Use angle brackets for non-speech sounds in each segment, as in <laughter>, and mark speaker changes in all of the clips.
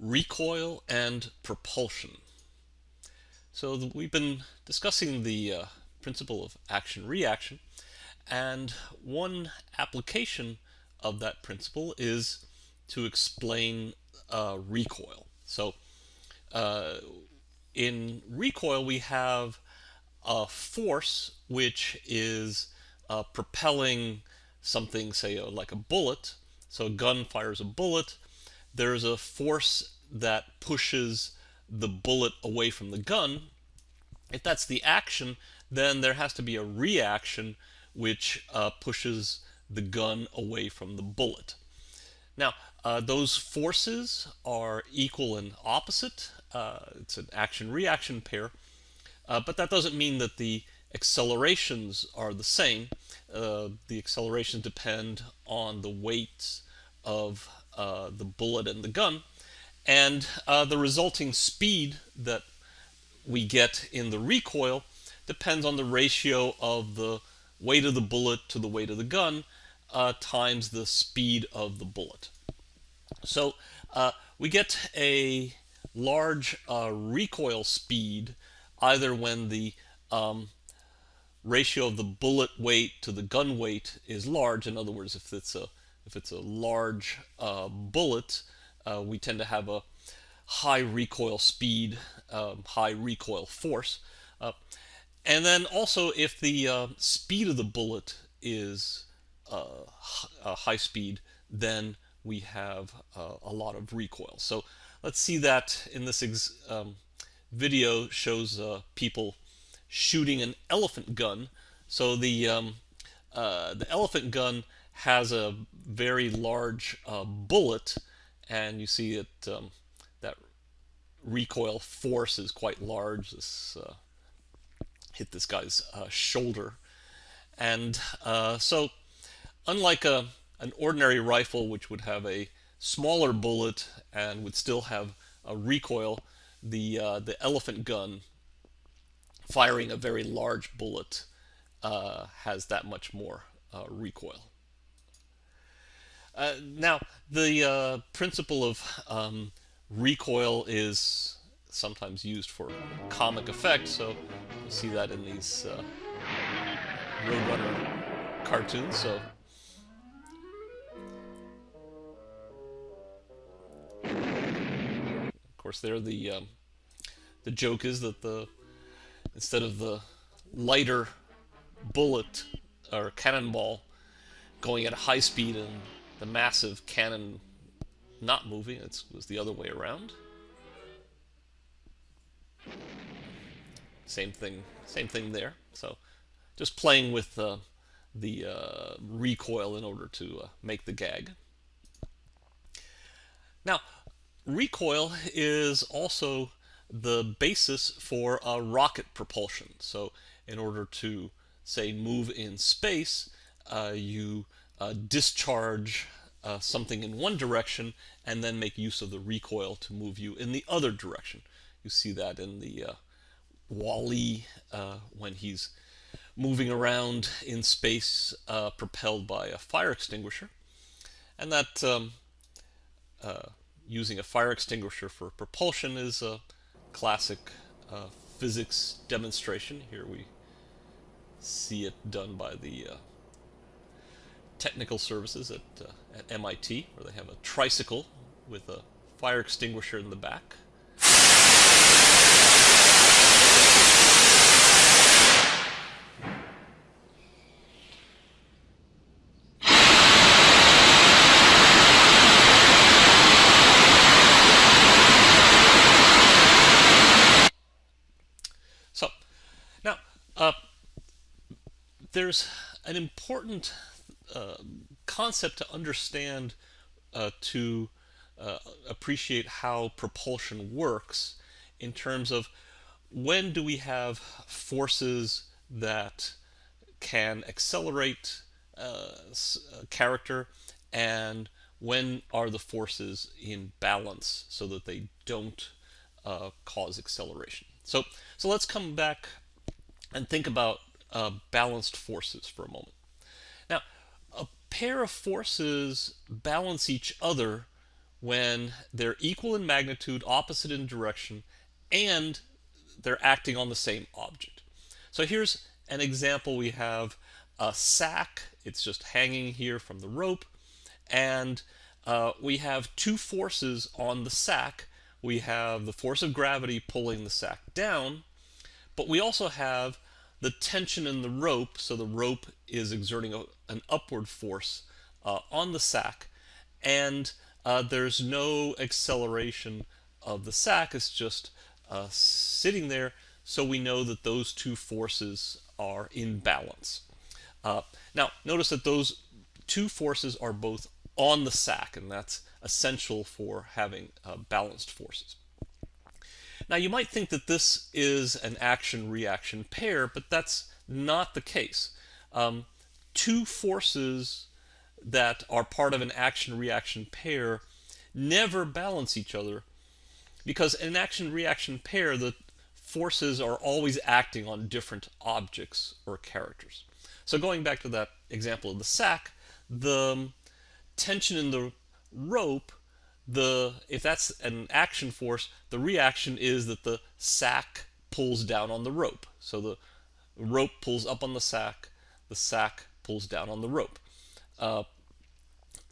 Speaker 1: recoil and propulsion. So we've been discussing the uh, principle of action-reaction and one application of that principle is to explain uh, recoil. So uh, in recoil we have a force which is uh, propelling something, say uh, like a bullet. So a gun fires a bullet. There's a force that pushes the bullet away from the gun. If that's the action, then there has to be a reaction which uh, pushes the gun away from the bullet. Now, uh, those forces are equal and opposite. Uh, it's an action-reaction pair. Uh, but that doesn't mean that the accelerations are the same. Uh, the accelerations depend on the weights of uh, the bullet and the gun. And uh, the resulting speed that we get in the recoil depends on the ratio of the weight of the bullet to the weight of the gun uh, times the speed of the bullet. So uh, we get a large uh, recoil speed either when the um, ratio of the bullet weight to the gun weight is large. In other words, if it's a if it's a large uh, bullet, uh, we tend to have a high recoil speed, um, high recoil force. Uh, and then also if the uh, speed of the bullet is uh, high speed, then we have uh, a lot of recoil. So let's see that in this um, video shows uh, people shooting an elephant gun. So the um, uh, the elephant gun has a very large uh, bullet, and you see it um, that recoil force is quite large. This uh, hit this guy's uh, shoulder, and uh, so unlike a an ordinary rifle, which would have a smaller bullet and would still have a recoil, the uh, the elephant gun firing a very large bullet uh, has that much more recoil. Uh, now, the uh, principle of um, recoil is sometimes used for comic effect, so you see that in these uh, Roadrunner cartoons. So Of course, there the um, the joke is that the instead of the lighter bullet or cannonball going at a high speed and the massive cannon not moving, it was the other way around. Same thing, same thing there. So just playing with uh, the uh, recoil in order to uh, make the gag. Now, recoil is also the basis for a rocket propulsion. So in order to, say, move in space, uh, you uh, discharge uh, something in one direction and then make use of the recoil to move you in the other direction. You see that in the uh, Wall-E uh, when he's moving around in space uh, propelled by a fire extinguisher. And that um, uh, using a fire extinguisher for propulsion is a classic uh, physics demonstration. Here we see it done by the uh, technical services at, uh, at MIT, where they have a tricycle with a fire extinguisher in the back. So, now, uh, there's an important concept to understand uh, to uh, appreciate how propulsion works in terms of when do we have forces that can accelerate uh, a character and when are the forces in balance so that they don't uh, cause acceleration. So, so let's come back and think about uh, balanced forces for a moment. Pair of forces balance each other when they're equal in magnitude, opposite in direction, and they're acting on the same object. So here's an example. We have a sack. It's just hanging here from the rope. And uh, we have two forces on the sack. We have the force of gravity pulling the sack down, but we also have the tension in the rope. So the rope is exerting a, an upward force uh, on the sack. And uh, there's no acceleration of the sack. It's just uh, sitting there. So we know that those two forces are in balance. Uh, now, notice that those two forces are both on the sack, and that's essential for having uh, balanced forces. Now, you might think that this is an action-reaction pair, but that's not the case. Um, two forces that are part of an action-reaction pair never balance each other because in an action-reaction pair, the forces are always acting on different objects or characters. So going back to that example of the sack, the tension in the rope, the if that's an action force, the reaction is that the sack pulls down on the rope. So the rope pulls up on the sack, the sack pulls down on the rope. Uh,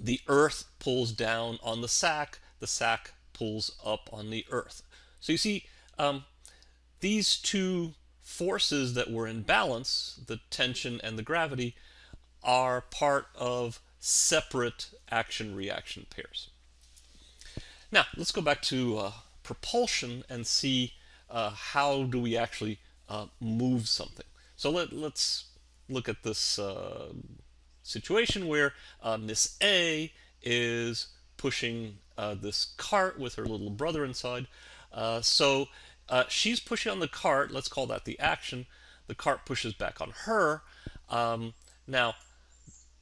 Speaker 1: the earth pulls down on the sack, the sack pulls up on the earth. So you see, um, these two forces that were in balance, the tension and the gravity, are part of separate action-reaction pairs. Now, let's go back to uh, propulsion and see uh, how do we actually uh, move something. So let, us look at this uh, situation where uh, Miss A is pushing uh, this cart with her little brother inside. so she's pushing on the cart, let's call that the action. The cart pushes back on her. Um, now,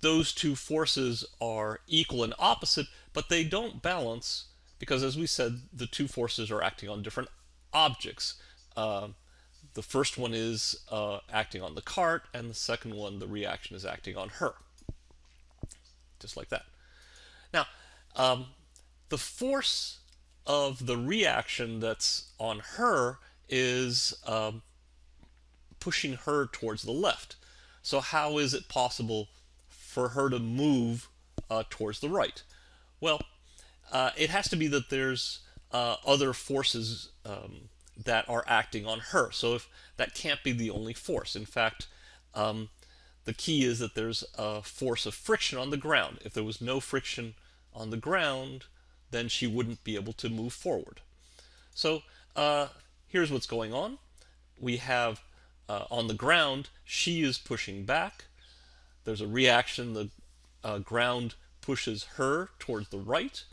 Speaker 1: those two forces are equal and opposite, but they don't balance because, as we said, the two forces are acting on different objects. Uh, the first one is uh, acting on the cart, and the second one, the reaction, is acting on her. Just like that. Now, um, the force of the reaction that's on her is um, pushing her towards the left. So how is it possible for her to move uh, towards the right? Well, uh, it has to be that there's uh, other forces um, that are acting on her. So if that can't be the only force. In fact, um, the key is that there's a force of friction on the ground. If there was no friction on the ground, then she wouldn't be able to move forward. So uh, here's what's going on. We have uh, on the ground, she is pushing back, there's a reaction, the uh, ground pushes her towards the right.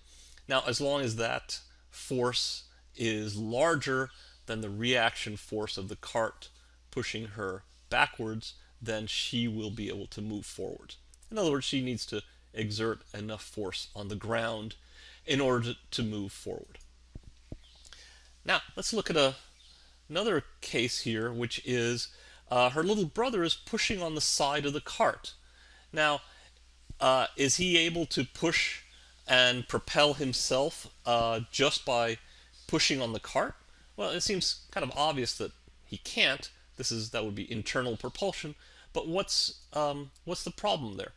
Speaker 1: Now, as long as that force is larger than the reaction force of the cart pushing her backwards, then she will be able to move forward. In other words, she needs to exert enough force on the ground in order to, to move forward. Now, let's look at a, another case here, which is uh, her little brother is pushing on the side of the cart. Now, uh, is he able to push and propel himself uh, just by pushing on the cart? Well, it seems kind of obvious that he can't. This is that would be internal propulsion. But what's um, what's the problem there?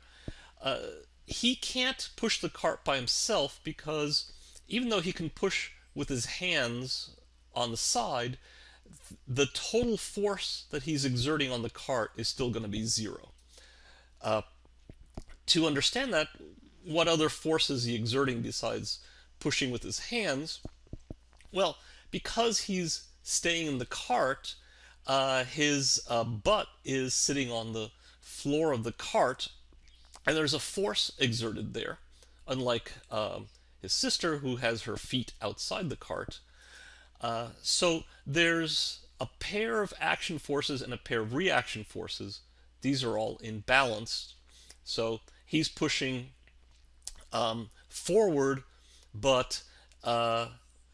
Speaker 1: Uh, he can't push the cart by himself because even though he can push with his hands on the side, the total force that he's exerting on the cart is still going to be zero. Uh, to understand that, what other forces is he exerting besides pushing with his hands? Well, because he's staying in the cart, uh, his uh, butt is sitting on the floor of the cart, and there's a force exerted there, unlike um, his sister who has her feet outside the cart. Uh, so there's a pair of action forces and a pair of reaction forces. These are all in balance. So he's pushing um, forward, but uh,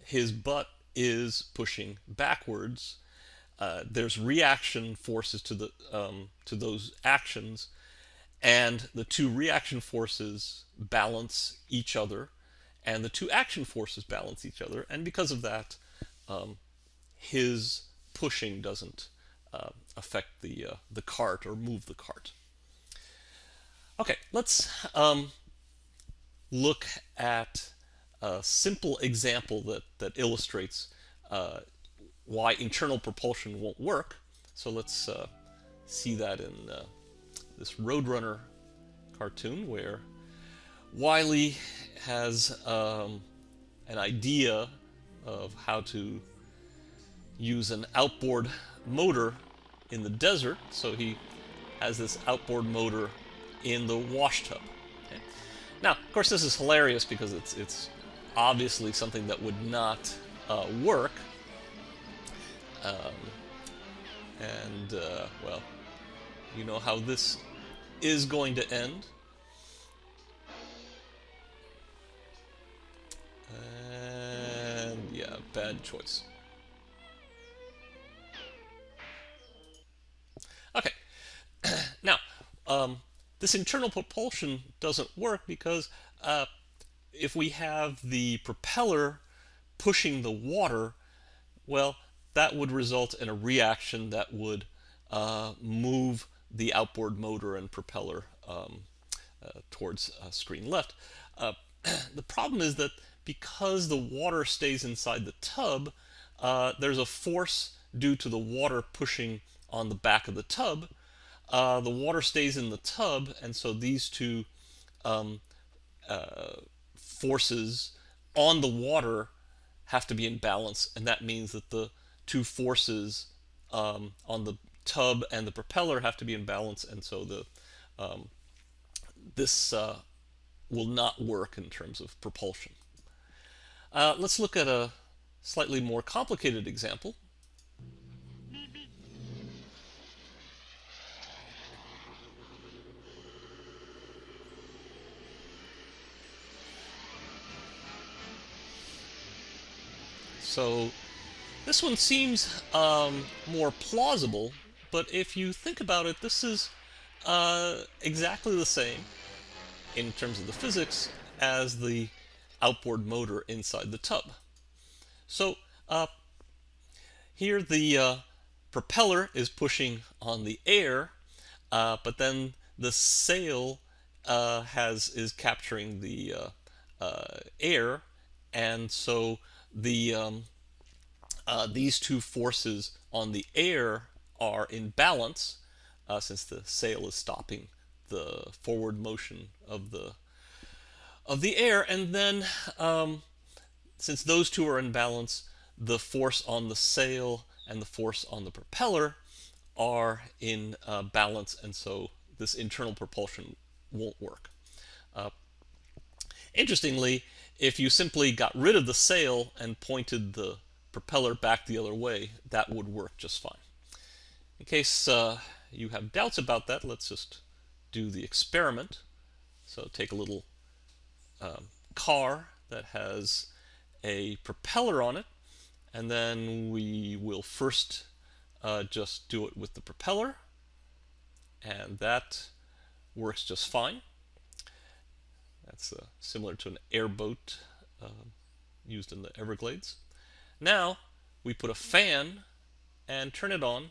Speaker 1: his butt is pushing backwards. Uh, there's reaction forces to the um, to those actions, and the two reaction forces balance each other, and the two action forces balance each other, and because of that, um, his pushing doesn't uh, affect the uh, the cart or move the cart. Okay, let's um, look at a simple example that that illustrates uh, why internal propulsion won't work. So let's uh, see that in uh, this Roadrunner cartoon where Wily has um, an idea of how to use an outboard motor in the desert. So he has this outboard motor in the wash tub. Okay. Now, of course, this is hilarious because it's it's obviously something that would not uh, work. Um, and uh, well, you know how this is going to end. And yeah, bad choice. Okay, <clears throat> now um, this internal propulsion doesn't work because uh, if we have the propeller pushing the water, well, that would result in a reaction that would uh, move the outboard motor and propeller um, uh, towards uh, screen left. Uh, <clears throat> the problem is that because the water stays inside the tub, uh, there's a force due to the water pushing on the back of the tub. Uh, the water stays in the tub, and so these two um, forces on the water have to be in balance, and that means that the two forces um, on the tub and the propeller have to be in balance, and so the um, this uh, will not work in terms of propulsion. Uh, let's look at a slightly more complicated example. So this one seems um, more plausible, but if you think about it, this is uh, exactly the same in terms of the physics as the outboard motor inside the tub. So uh, here the uh, propeller is pushing on the air, uh, but then the sail uh, has is capturing the uh, uh, air, and so the um, uh, these two forces on the air are in balance uh, since the sail is stopping the forward motion of the of the air and then um, since those two are in balance the force on the sail and the force on the propeller are in uh, balance and so this internal propulsion won't work. Uh, interestingly, if you simply got rid of the sail and pointed the propeller back the other way, that would work just fine. In case uh, you have doubts about that, let's just do the experiment. So take a little um, car that has a propeller on it, and then we will first uh, just do it with the propeller, and that works just fine. That's uh, similar to an airboat uh, used in the Everglades. Now we put a fan and turn it on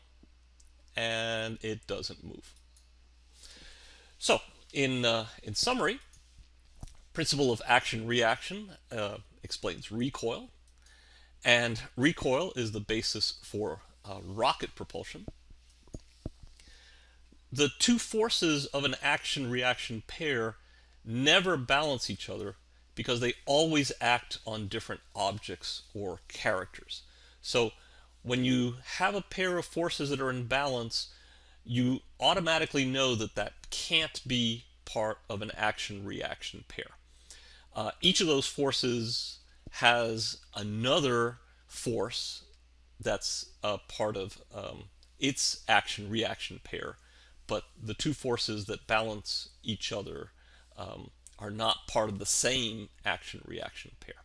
Speaker 1: and it doesn't move. So in, uh, in summary, principle of action-reaction uh, explains recoil and recoil is the basis for uh, rocket propulsion. The two forces of an action-reaction pair never balance each other because they always act on different objects or characters. So when you have a pair of forces that are in balance, you automatically know that that can't be part of an action-reaction pair. Uh, each of those forces has another force that's a part of um, its action-reaction pair, but the two forces that balance each other um, are not part of the same action-reaction pair.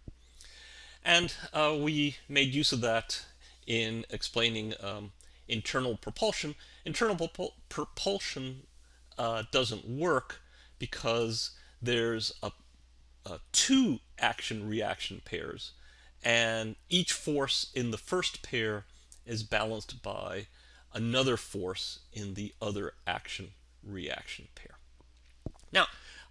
Speaker 1: And uh, we made use of that in explaining um, internal propulsion. Internal propul propulsion uh, doesn't work because there's a uh, two action-reaction pairs, and each force in the first pair is balanced by another force in the other action-reaction pair. Now,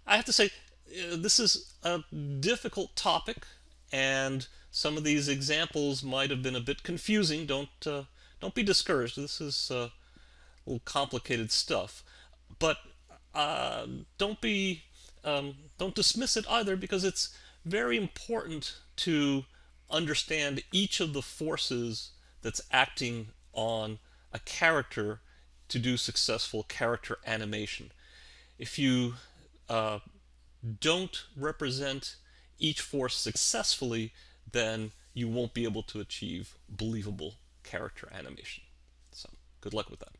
Speaker 1: I have to say, uh, this is a difficult topic, and some of these examples might have been a bit confusing. Don't uh, don't be discouraged. This is uh, a little complicated stuff, but uh, don't be um, don't dismiss it either because it's very important to understand each of the forces that's acting on a character to do successful character animation. If you uh, don't represent each force successfully, then you won't be able to achieve believable character animation. So good luck with that.